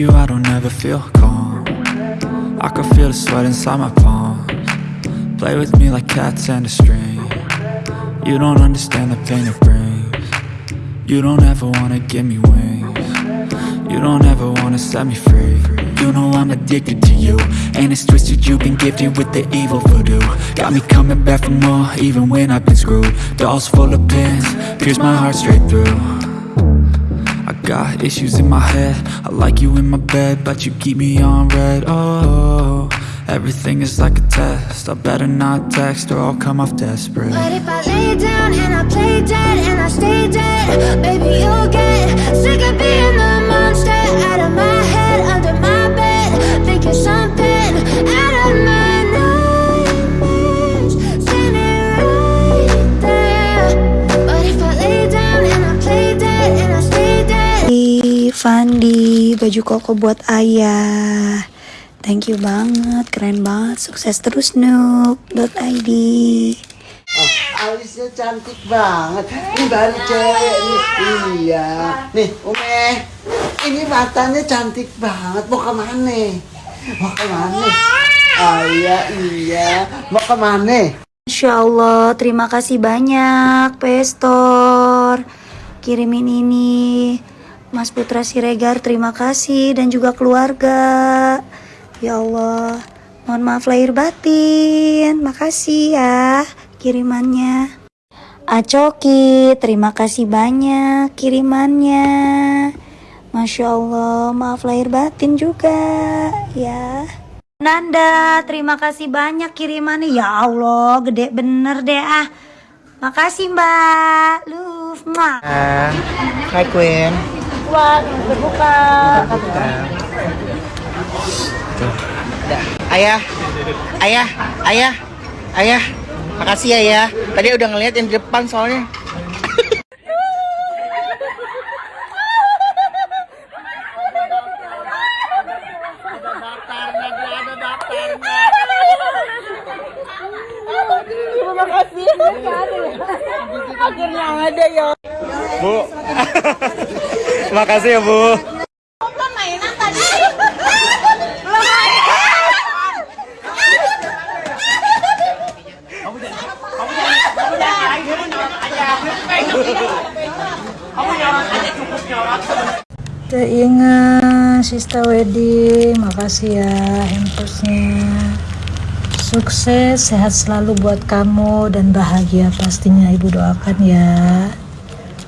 you I don't ever feel calm. I can feel the sweat inside my palms. Play with me like cats and a string. You don't understand the pain it brings. You don't ever wanna give me wings. You don't ever wanna set me free. You know I'm addicted to you And it's twisted. You've been gifted with the evil voodoo. Got me coming back for more even when I've been screwed. Dolls full of pins, pierce my heart straight through got issues in my head. I like you in my bed But you keep me on red. Oh, everything is like a test. I better not text or I'll come off desperate. But if I lay down and I play dead and I stay dead Baby, you'll get sick of being the Fandi baju koko buat ayah thank you banget keren banget sukses terus noob.id Oh, alisnya cantik banget. Ini baru cewek nih. Iya. Nih, Ume. Ini matanya cantik banget. Mau ke mana? Mau ke mana? Oh iya, iya. Mau ke mana? Masya Allah terima kasih banyak Pestor kirimin ini Mas Putra Siregar terima kasih dan juga keluarga ya Allah mohon maaf lahir batin makasih ya kirimannya Acoki terima kasih banyak kirimannya Masya Allah maaf lahir batin juga ya Nanda, terima kasih banyak kirimannya. Ya Allah, gede bener deh ah. Makasih Mbak. Lu, muah. Hai Queen. Wah, berbuka. Ayah. Ayah. Ayah. Ayah. Makasih ya ya. Tadi udah ngeliat yang di depan soalnya. Bu. Makasih ya, Bu. Ingat Sista Wedding, makasih ya hampersnya. Sukses, sehat selalu buat kamu dan bahagia pastinya ibu doakan ya.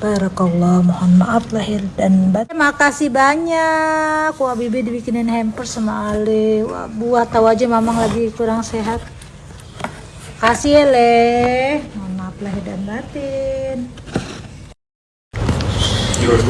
Barakallah, mohon maaf lahir dan batin. Terima kasih banyak. Wah, Bibi dibikinin hamper sama Ale. Wah, buah tahu aja Mamang lagi kurang sehat. Kasih Le. Mohon maaf lahir dan batin. You're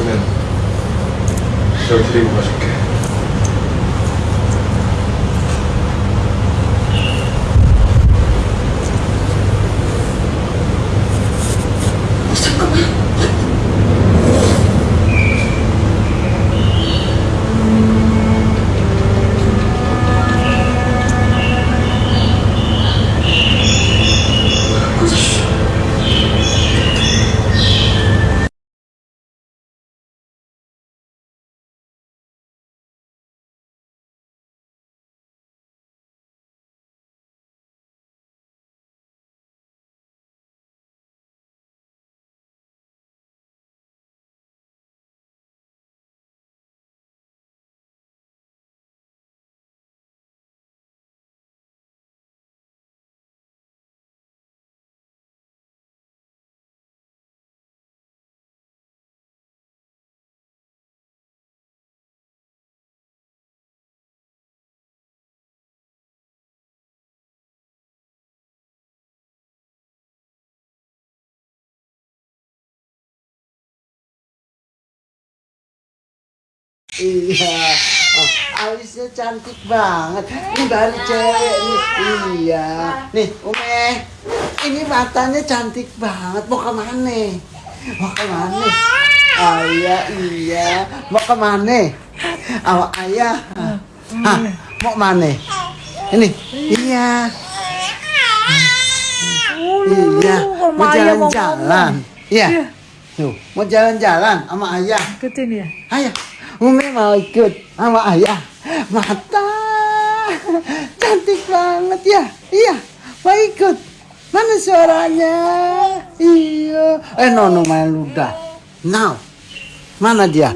Iya. Oh, alisnya cantik banget. Ini baru cewek nih. Iya. Nih, Ume. Ini matanya cantik banget. Mau ke mana? Mau ke mana? Oh iya, iya. Mau ke mana? Awak ayah. Hah, mau mana? Ini. Iya. Iya. Mau jalan-jalan. Iya. Tuh, mau jalan-jalan sama ayah. Ikutin ya. Ayah, Umi mau ikut sama ayah. Mata cantik banget ya. Iya, mau ikut. Mana suaranya? Iya. Eh, Nono main ludah. Now, mana dia?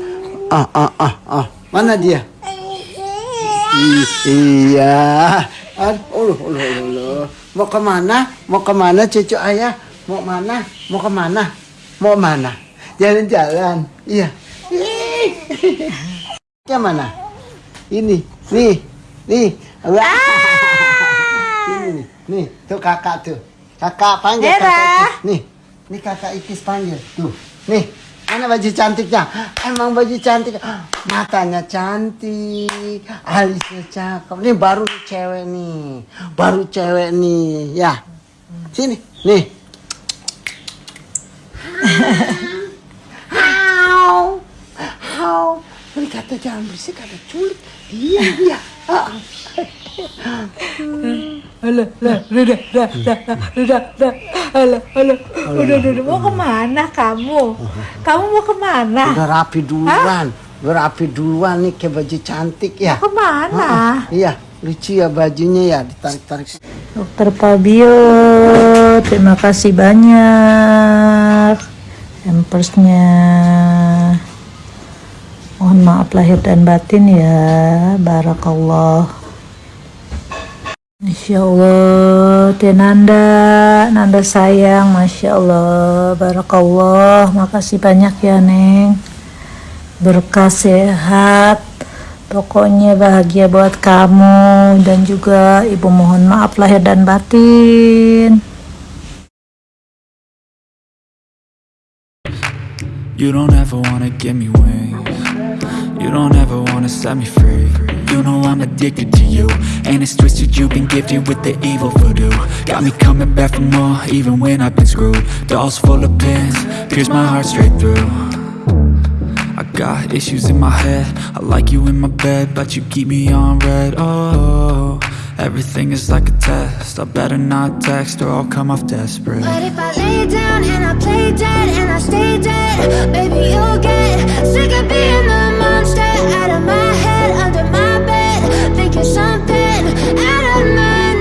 Ah, ah, ah, ah. Mana dia? Iya. Aduh, uluh, uluh. Mau ke mana? Mau ke mana cucu ayah? Mau mana? Mau ke mana? Mau mana? Jalan-jalan. Iya. Yang mana? Ini, nih, nih. Wah. Ini nih, nih. Tuh kakak tuh. Kakak panggil Hera. kakak. tuh. Nih, nih kakak Ikis panggil. Tuh, nih. Mana baju cantiknya? Emang baju cantik. Matanya cantik. Alisnya cakep. Nih baru cewek nih. Baru cewek nih. Ya. Sini. Nih. How? How? Ini kata jangan berisik, kata culik. Iya, iya. Ah. Alah, lah, udah, udah, udah, udah, udah, alah, alah, udah, udah, udah, mau ke mana kamu? Kamu mau ke mana? Udah rapi duluan. Udah rapi duluan nih kayak baju cantik ya. Ke mana? Ah, Iya, lucu ya bajunya ya, ditarik-tarik. Dokter Fabio, terima kasih banyak. Hampersnya. Mohon maaf lahir dan batin ya. Barakallah. Masya Allah, Teh Nanda, Nanda sayang, Masya Allah, Barakallah, makasih banyak ya Neng, berkah sehat, pokoknya bahagia buat kamu dan juga Ibu mohon maaf lahir dan batin. You don't ever wanna give me wings. You don't ever wanna set me free. You know I'm addicted to you. And it's twisted, you've been gifted with the evil voodoo. Got me coming back for more, even when I've been screwed. Dolls full of pins, pierce my heart straight through. I got issues in my head. I like you in my bed, but you keep me on red. Oh, everything is like a test. I better not text or I'll come off desperate. But if I lay down and I play dead and I stay dead, baby, you'll get sick of being the out of my head, under my bed, thinking something out of my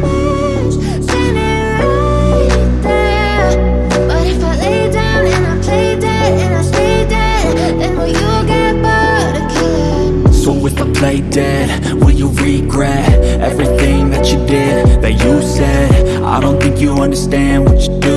nightmares, standing right there. But if I lay down and I play dead and I stay dead, then will you get bored of killing? So if I play dead, will you regret everything that you did, that you said? I don't think you understand what you're doing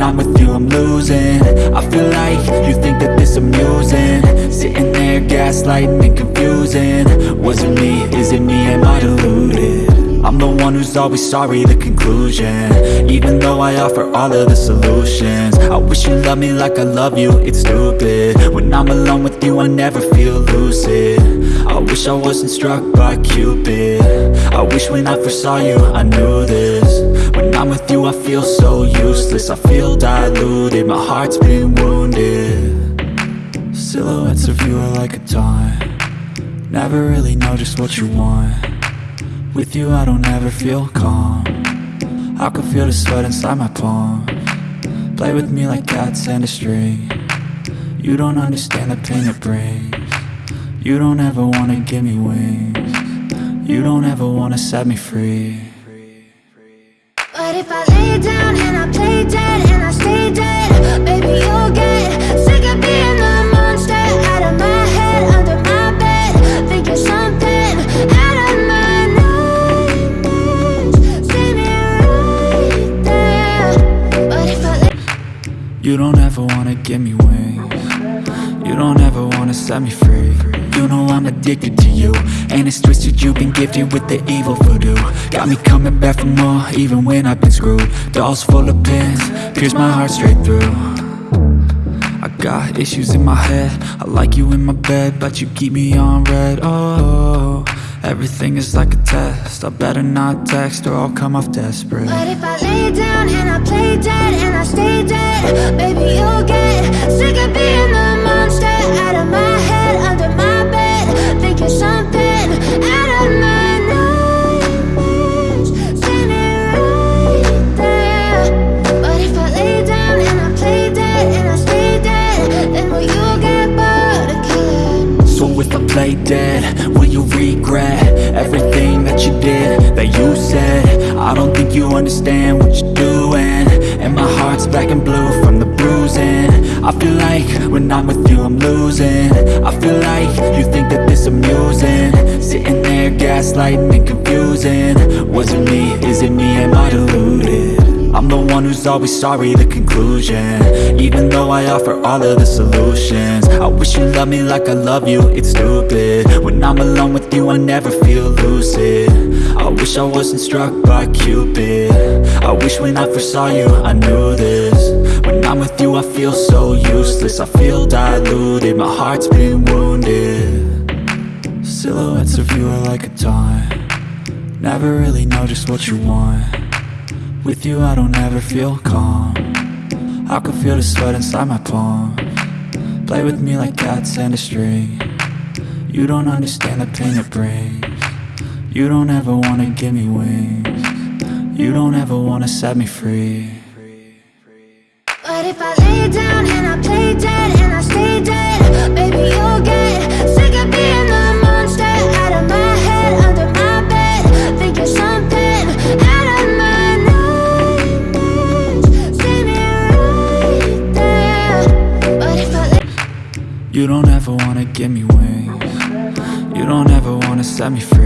when I'm with you I'm losing. I feel like you think that this amusing. Sitting there gaslighting and confusing. Was it me, is it me, am I deluded? I'm the one who's always sorry, the conclusion. Even though I offer all of the solutions. I wish you loved me like I love you, it's stupid. When I'm alone with you, I never feel lucid. I wish I wasn't struck by Cupid. I wish when I first saw you, I knew this I'm with you, I feel so useless. I feel diluted, my heart's been wounded. Silhouettes of you are like a taunt Never really know just what you want. With you I don't ever feel calm. I can feel the sweat inside my palms Play with me like cats and a string. You don't understand the pain it brings. You don't ever wanna give me wings. You don't ever wanna set me free down and I play dead and I stay dead, baby, you'll get sick of being the monster. Out of my head, under my bed, thinking something out of my nightmares, standing right there. But if I lay You don't ever wanna give me wings. You don't ever wanna set me free. You know I'm addicted to you And it's twisted, you've been gifted with the evil voodoo. Got me coming back for more, even when I've been screwed. Dolls full of pins, pierce my heart straight through. I got issues in my head. I like you in my bed, but you keep me on red. Oh, everything is like a test. I better not text or I'll come off desperate. But if I lay down and I play dead and I stay dead, baby, you'll get sick of being the I don't think you understand what you're doing. And my heart's black and blue from the bruising. I feel like when I'm with you I'm losing. I feel like you think that this amusing. Sitting there gaslighting and confusing. Was it me? Is it me? Am I deluded? I'm the one who's always sorry, the conclusion. Even though I offer all of the solutions wish you loved me like I love you, it's stupid. When I'm alone with you I never feel lucid. I wish I wasn't struck by Cupid. I wish when I first saw you I knew this. When I'm with you I feel so useless. I feel diluted, my heart's been wounded. Silhouettes of you are like a taunt. Never really know just what you want. With you I don't ever feel calm. I can feel the sweat inside my palms Play with me like cats and a string. You don't understand the pain it brings. You don't ever wanna give me wings. You don't ever wanna set me free. But if I lay down and I give me wings. You don't ever wanna set me free